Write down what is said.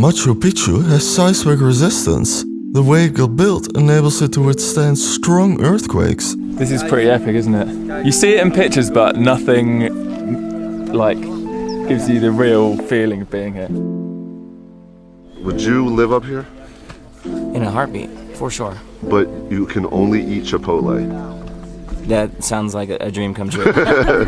Machu Picchu has seismic resistance. The way it got built enables it to withstand strong earthquakes. This is pretty epic, isn't it? You see it in pictures, but nothing like gives you the real feeling of being here. Would you live up here? In a heartbeat, for sure. But you can only eat Chipotle. That sounds like a, dream come true.